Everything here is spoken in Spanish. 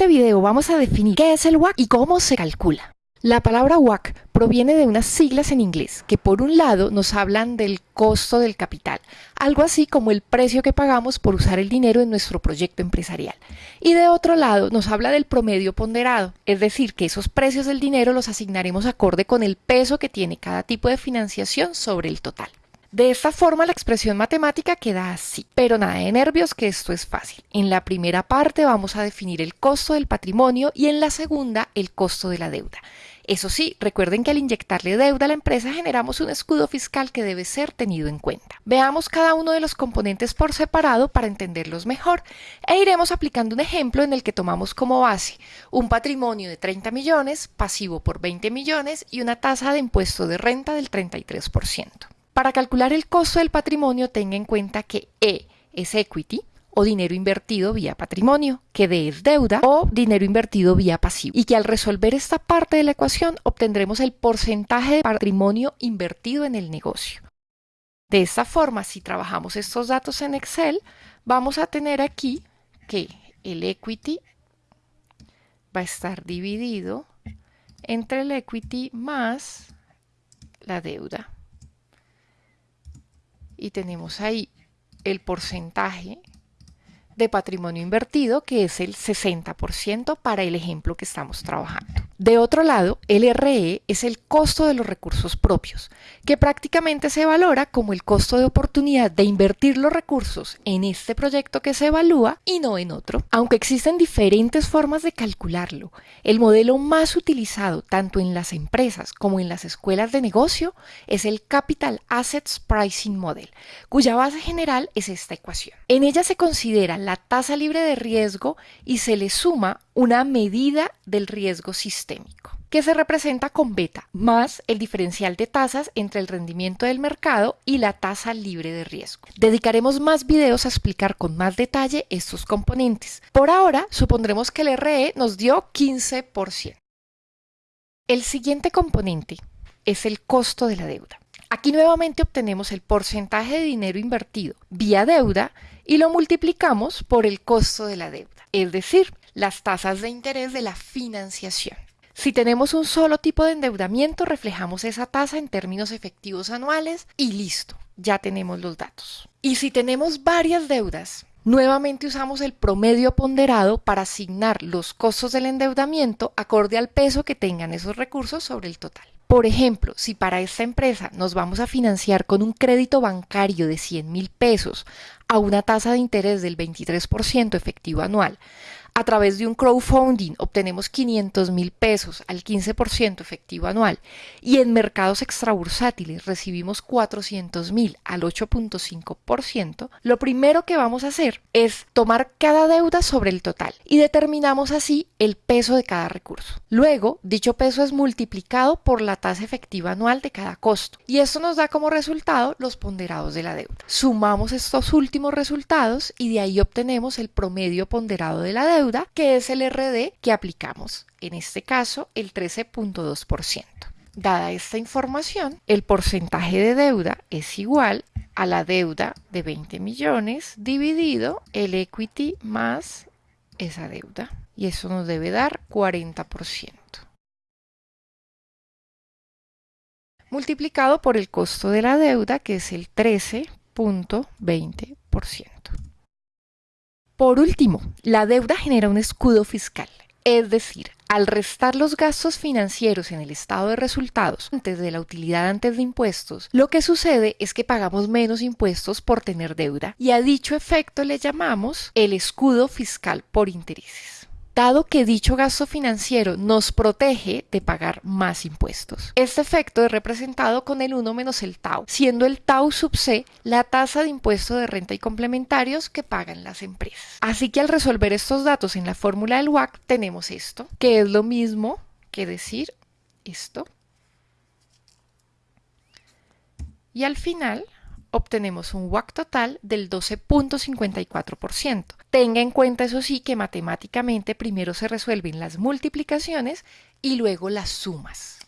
video vamos a definir qué es el WAC y cómo se calcula. La palabra WAC proviene de unas siglas en inglés que por un lado nos hablan del costo del capital, algo así como el precio que pagamos por usar el dinero en nuestro proyecto empresarial. Y de otro lado nos habla del promedio ponderado, es decir, que esos precios del dinero los asignaremos acorde con el peso que tiene cada tipo de financiación sobre el total. De esta forma la expresión matemática queda así, pero nada de nervios que esto es fácil. En la primera parte vamos a definir el costo del patrimonio y en la segunda el costo de la deuda. Eso sí, recuerden que al inyectarle deuda a la empresa generamos un escudo fiscal que debe ser tenido en cuenta. Veamos cada uno de los componentes por separado para entenderlos mejor e iremos aplicando un ejemplo en el que tomamos como base un patrimonio de 30 millones, pasivo por 20 millones y una tasa de impuesto de renta del 33%. Para calcular el costo del patrimonio, tenga en cuenta que E es equity o dinero invertido vía patrimonio, que D es deuda o dinero invertido vía pasivo. Y que al resolver esta parte de la ecuación obtendremos el porcentaje de patrimonio invertido en el negocio. De esta forma, si trabajamos estos datos en Excel, vamos a tener aquí que el equity va a estar dividido entre el equity más la deuda y tenemos ahí el porcentaje de patrimonio invertido, que es el 60% para el ejemplo que estamos trabajando. De otro lado, el RE es el costo de los recursos propios, que prácticamente se valora como el costo de oportunidad de invertir los recursos en este proyecto que se evalúa y no en otro. Aunque existen diferentes formas de calcularlo, el modelo más utilizado tanto en las empresas como en las escuelas de negocio es el Capital Assets Pricing Model, cuya base general es esta ecuación. En ella se considera la tasa libre de riesgo y se le suma una medida del riesgo sistémico, que se representa con beta, más el diferencial de tasas entre el rendimiento del mercado y la tasa libre de riesgo. Dedicaremos más videos a explicar con más detalle estos componentes. Por ahora, supondremos que el RE nos dio 15%. El siguiente componente es el costo de la deuda. Aquí nuevamente obtenemos el porcentaje de dinero invertido vía deuda y lo multiplicamos por el costo de la deuda, es decir, las tasas de interés de la financiación. Si tenemos un solo tipo de endeudamiento, reflejamos esa tasa en términos efectivos anuales y listo, ya tenemos los datos. Y si tenemos varias deudas, nuevamente usamos el promedio ponderado para asignar los costos del endeudamiento acorde al peso que tengan esos recursos sobre el total. Por ejemplo, si para esta empresa nos vamos a financiar con un crédito bancario de 100 mil pesos a una tasa de interés del 23% efectivo anual, a través de un crowdfunding obtenemos 500 mil pesos al 15% efectivo anual y en mercados extrabursátiles recibimos 400 mil al 8.5%, lo primero que vamos a hacer es tomar cada deuda sobre el total y determinamos así el peso de cada recurso. Luego, dicho peso es multiplicado por la tasa efectiva anual de cada costo y esto nos da como resultado los ponderados de la deuda. Sumamos estos últimos resultados y de ahí obtenemos el promedio ponderado de la deuda que es el RD que aplicamos, en este caso el 13.2%. Dada esta información, el porcentaje de deuda es igual a la deuda de 20 millones dividido el equity más esa deuda. Y eso nos debe dar 40%. Multiplicado por el costo de la deuda, que es el 13.20%. Por último, la deuda genera un escudo fiscal, es decir, al restar los gastos financieros en el estado de resultados antes de la utilidad antes de impuestos, lo que sucede es que pagamos menos impuestos por tener deuda y a dicho efecto le llamamos el escudo fiscal por intereses dado que dicho gasto financiero nos protege de pagar más impuestos. Este efecto es representado con el 1 menos el tau, siendo el tau sub c la tasa de impuesto de renta y complementarios que pagan las empresas. Así que al resolver estos datos en la fórmula del WAC tenemos esto, que es lo mismo que decir esto. Y al final obtenemos un WAC total del 12.54%. Tenga en cuenta, eso sí, que matemáticamente primero se resuelven las multiplicaciones y luego las sumas.